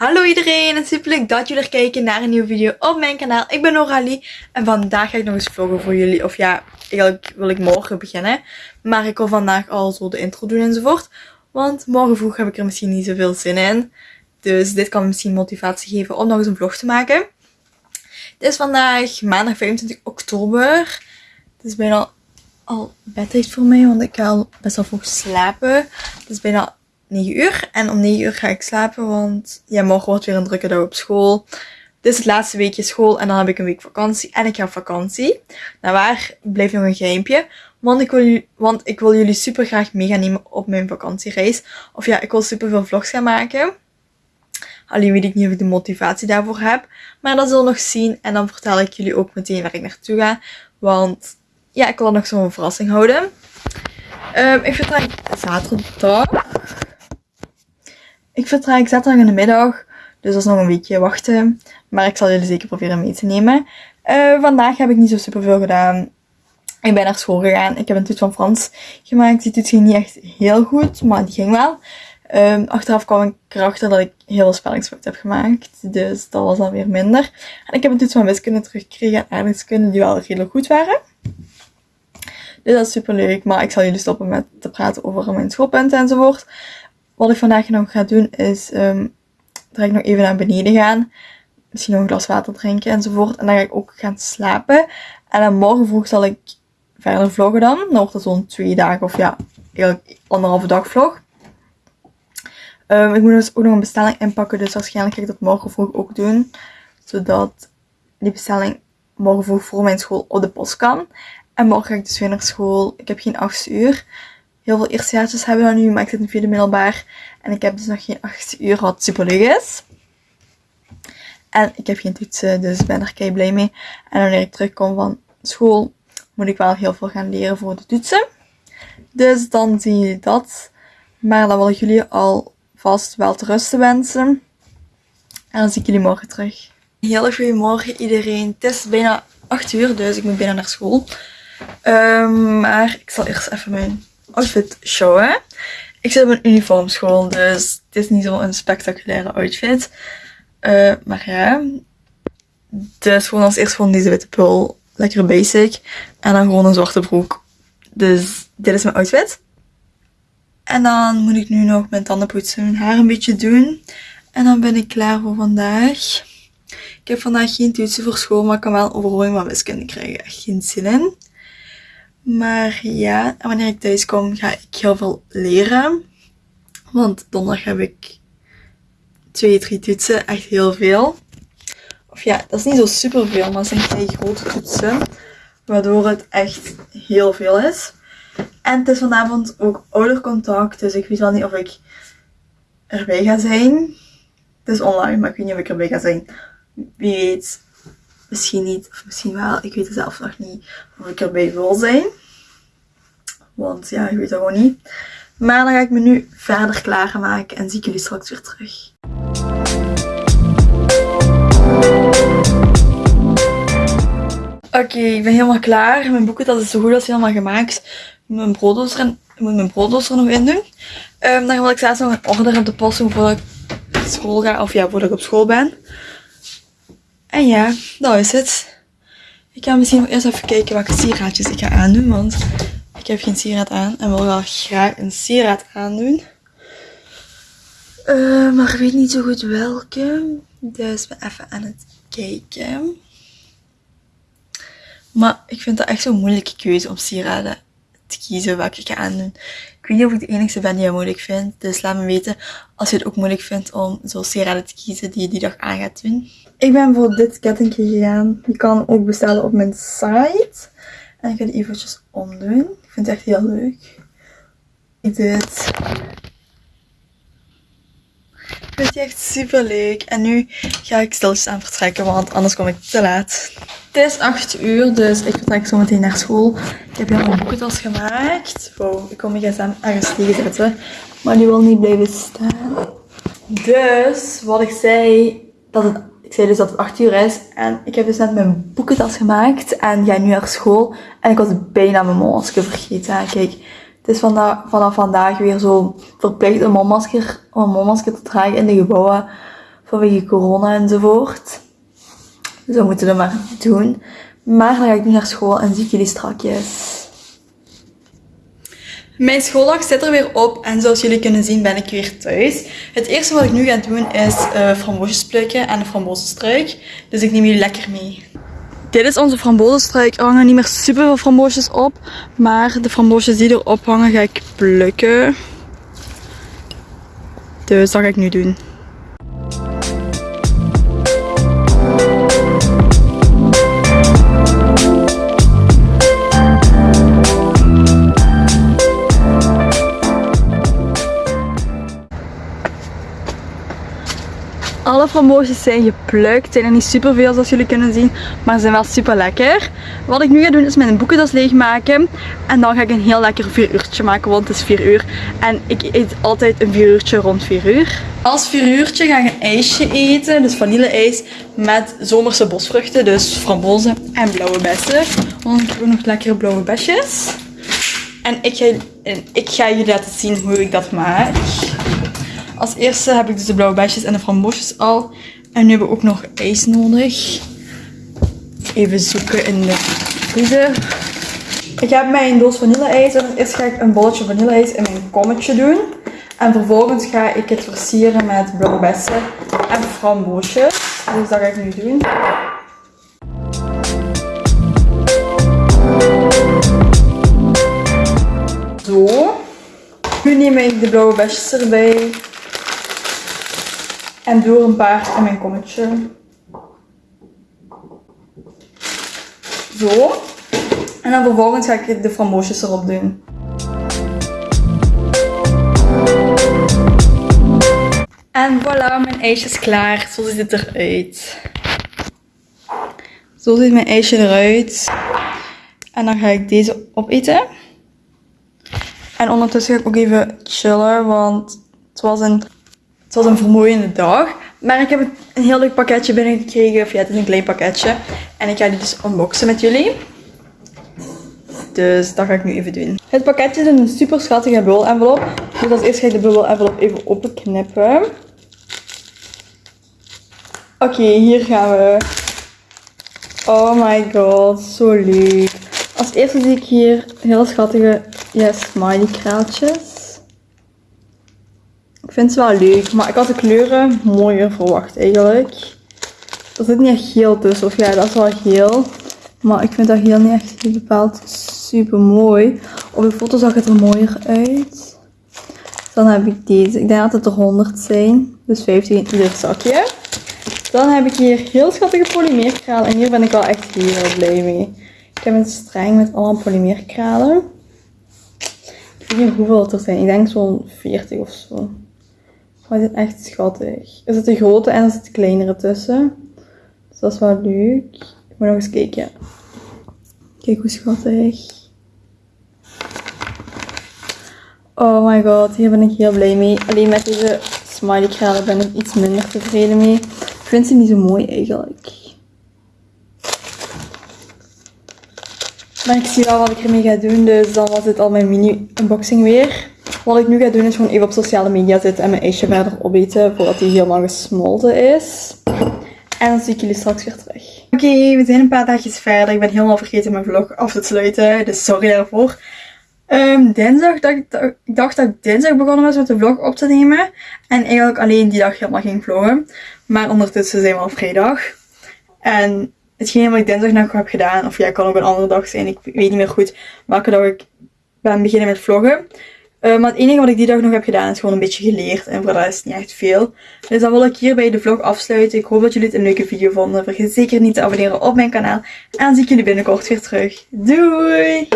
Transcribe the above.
Hallo iedereen en super leuk dat jullie er kijken naar een nieuwe video op mijn kanaal. Ik ben Noralie en vandaag ga ik nog eens vloggen voor jullie. Of ja, eigenlijk wil ik morgen beginnen. Maar ik wil vandaag al zo de intro doen enzovoort. Want morgen vroeg heb ik er misschien niet zoveel zin in. Dus dit kan misschien motivatie geven om nog eens een vlog te maken. Het is vandaag maandag 25 oktober. Het is bijna al bedtijd voor mij, want ik ga al best wel vroeg slapen. Het is bijna 9 uur. En om 9 uur ga ik slapen, want ja, morgen wordt weer een drukke dag op school. Dit is het laatste weekje school en dan heb ik een week vakantie. En ik ga op vakantie. Nou waar, blijft nog een geheimpje. Want ik, wil, want ik wil jullie super graag mee gaan nemen op mijn vakantiereis. Of ja, ik wil super veel vlogs gaan maken. Alleen weet ik niet of ik de motivatie daarvoor heb. Maar dat zullen we nog zien. En dan vertel ik jullie ook meteen waar ik naartoe ga. Want ja, ik wil nog zo'n verrassing houden. Um, ik vertrek zaterdag. Ik vertrek zaterdag in de middag. Dus dat is nog een weekje wachten. Maar ik zal jullie zeker proberen mee te nemen. Uh, vandaag heb ik niet zo super veel gedaan. Ik ben naar school gegaan. Ik heb een toets van Frans gemaakt. Die toets ging niet echt heel goed, maar die ging wel. Um, achteraf kwam ik erachter dat ik heel veel spellingsfouten heb gemaakt. Dus dat was dan weer minder. En ik heb een toets van wiskunde teruggekregen en aardrijkskunde die wel redelijk goed waren. Dus dat is super leuk. Maar ik zal jullie stoppen met te praten over mijn schoolpunten enzovoort. Wat ik vandaag nog ga doen is um, dat ik nog even naar beneden gaan. Misschien nog een glas water drinken enzovoort. En dan ga ik ook gaan slapen. En dan morgen vroeg zal ik verder vloggen dan. Dan wordt het zo'n twee dagen of ja, eigenlijk anderhalve dag vlog. Um, ik moet dus ook nog een bestelling inpakken. Dus waarschijnlijk ga ik dat morgen vroeg ook doen. Zodat die bestelling morgen vroeg voor mijn school op de post kan. En morgen ga ik dus weer naar school. Ik heb geen 8 uur heel veel eerstejaartjes hebben we nu, maar ik zit in vierde middelbaar. En ik heb dus nog geen 8 uur, wat super leuk is. En ik heb geen toetsen, dus ik ben er kei blij mee. En wanneer ik terugkom van school, moet ik wel heel veel gaan leren voor de toetsen. Dus dan zie je dat. Maar dan wil ik jullie alvast wel te rusten wensen. En dan zie ik jullie morgen terug. Heel goedemorgen iedereen. Het is bijna 8 uur, dus ik moet bijna naar school. Um, maar ik zal eerst even mijn outfit showen. Ik zit op een uniformschool, dus het is niet zo'n spectaculaire outfit. Uh, maar ja, dus gewoon als eerst gewoon deze witte pul. Lekker basic. En dan gewoon een zwarte broek. Dus dit is mijn outfit. En dan moet ik nu nog mijn tanden poetsen, mijn haar een beetje doen. En dan ben ik klaar voor vandaag. Ik heb vandaag geen toetsen voor school, maar ik kan wel overhoring van wiskunde krijgen. Geen zin in. Maar ja, wanneer ik thuis kom ga ik heel veel leren. Want donderdag heb ik twee, drie toetsen. Echt heel veel. Of ja, dat is niet zo super veel, maar het zijn twee grote toetsen. Waardoor het echt heel veel is. En het is vanavond ook oudercontact, dus ik weet wel niet of ik erbij ga zijn. Het is online, maar ik weet niet of ik erbij ga zijn. Wie weet, misschien niet, of misschien wel. Ik weet zelf nog niet of ik erbij wil zijn. Want ja, ik weet het gewoon niet. Maar dan ga ik me nu verder klaarmaken en zie ik jullie straks weer terug. Oké, ik ben helemaal klaar. Mijn boeken dat is zo goed als helemaal gemaakt. Mijn broodrooster, ik moet mijn broodrooster nog in doen. Um, dan wil ik zelfs nog een order op de post doen voordat ik school ga. Of ja, voordat ik op school ben. En ja, dat is het. Ik ga misschien eerst even kijken welke sieraadjes ik ga aandoen. Want ik heb geen sieraad aan en wil wel graag een sieraad aandoen. Uh, maar ik weet niet zo goed welke. Dus ben even aan het kijken. Maar ik vind dat echt zo'n moeilijke keuze om sieraden te kiezen welke ik ga aandoen. Weet niet of ik de enige ben die het moeilijk vindt. Dus laat me weten als je het ook moeilijk vindt om zo sieraden te kiezen die je die dag aan gaat doen. Ik ben voor dit kettingje gegaan. Je kan ook bestellen op mijn site. En ik ga die eventjes omdoen. Ik vind het echt heel leuk. Ik dit. Ik vind die echt super leuk. En nu ga ik stilletjes aan vertrekken, want anders kom ik te laat. Het is 8 uur, dus ik vertrek zo meteen naar school. Ik heb hier een boekentas gemaakt. Wow, ik kom mijn gsm ergens tegenzetten. Maar die wil niet blijven staan. Dus, wat ik zei, dat het ik zei dus dat het 8 uur is en ik heb dus net mijn boekentas gemaakt en ga nu naar school. En ik was bijna mijn mondmasker vergeten. Kijk, het is vanaf, vanaf vandaag weer zo verplicht een mondmasker, om een mondmasker te dragen in de gebouwen vanwege corona enzovoort. Dus we moeten dat maar doen. Maar dan ga ik nu naar school en zie ik jullie strakjes. Mijn schooldag zit er weer op en zoals jullie kunnen zien ben ik weer thuis. Het eerste wat ik nu ga doen is uh, framboosjes plukken en een frambozenstruik. Dus ik neem jullie lekker mee. Dit is onze frambozenstruik. Er hangen niet meer super veel framboosjes op. Maar de framboosjes die erop hangen ga ik plukken. Dus dat ga ik nu doen. Alle framboosjes zijn geplukt. Zijn er niet super veel zoals jullie kunnen zien. Maar ze zijn wel super lekker. Wat ik nu ga doen is mijn boekendas leegmaken. En dan ga ik een heel lekker 4 uurtje maken. Want het is 4 uur. En ik eet altijd een 4 uurtje rond 4 uur. Als 4 uurtje ga ik een ijsje eten. Dus vanille-ijs met zomerse bosvruchten. Dus frambozen en blauwe bessen. Want ik heb ook nog lekkere blauwe besjes. En ik ga, ik ga jullie laten zien hoe ik dat maak. Als eerste heb ik dus de blauwe besjes en de framboosjes al. En nu hebben we ook nog ijs nodig. Even zoeken in de vriezer. Ik heb mijn doos vanille-ijs. En eerst ga ik een bolletje vanille-ijs in mijn kommetje doen. En vervolgens ga ik het versieren met blauwe bessen en framboosjes. Dus dat ga ik nu doen. Zo. Nu neem ik de blauwe besjes erbij. En doe een paar in mijn kommetje. Zo. En dan vervolgens ga ik de framboosjes erop doen. En voilà, mijn ijsje is klaar. Zo ziet het eruit. Zo ziet mijn ijsje eruit. En dan ga ik deze opeten. En ondertussen ga ik ook even chillen, want het was een het was een vermoeiende dag. Maar ik heb een heel leuk pakketje binnengekregen. Of ja, het is een klein pakketje. En ik ga die dus unboxen met jullie. Dus dat ga ik nu even doen. Het pakketje is een super schattige bubbel envelop. Dus als eerst ga ik de bubbel envelop even openknippen. Oké, hier gaan we. Oh my god, zo leuk. Als eerste zie ik hier heel schattige ja, smiley kraaltjes. Ik vind ze wel leuk, maar ik had de kleuren mooier verwacht eigenlijk. Er zit niet echt geel tussen, of ja, dat is wel geel. Maar ik vind dat geel niet echt bepaald super mooi. Op de foto zag het er mooier uit. Dan heb ik deze. Ik denk dat het er 100 zijn. Dus 15 in zakje. Dan heb ik hier heel schattige polymeerkralen. En hier ben ik wel echt heel blij mee. Ik heb een streng met allemaal polymeerkralen. Ik weet niet hoeveel er zijn. Ik denk zo'n 40 of zo. Maar die zijn echt schattig. Er zitten grote en er zitten kleinere tussen. Dus dat is wel leuk. Ik moet nog eens kijken. Kijk hoe schattig. Oh my god, hier ben ik heel blij mee. Alleen met deze smiley kralen ben ik iets minder tevreden mee. Ik vind ze niet zo mooi eigenlijk. Maar ik zie wel wat ik ermee ga doen, dus dan was dit al mijn mini unboxing weer. Wat ik nu ga doen is gewoon even op sociale media zitten en mijn ijsje verder opeten voordat hij helemaal gesmolten is. En dan zie ik jullie straks weer terug. Oké, we zijn een paar dagjes verder. Ik ben helemaal vergeten mijn vlog af te sluiten, dus sorry daarvoor. Um, dinsdag, dacht, ik dacht dat ik dinsdag begonnen was met de vlog op te nemen. En eigenlijk alleen die dag helemaal ging vloggen. Maar ondertussen zijn we al vrijdag. En hetgeen wat ik dinsdag nog heb gedaan, of ja, kan ook een andere dag zijn. Ik weet niet meer goed welke dag ik ben beginnen met vloggen. Uh, maar het enige wat ik die dag nog heb gedaan is gewoon een beetje geleerd. En voor dat is niet echt veel. Dus dan wil ik hierbij de vlog afsluiten. Ik hoop dat jullie het een leuke video vonden. Vergeet zeker niet te abonneren op mijn kanaal. En dan zie ik jullie binnenkort weer terug. Doei!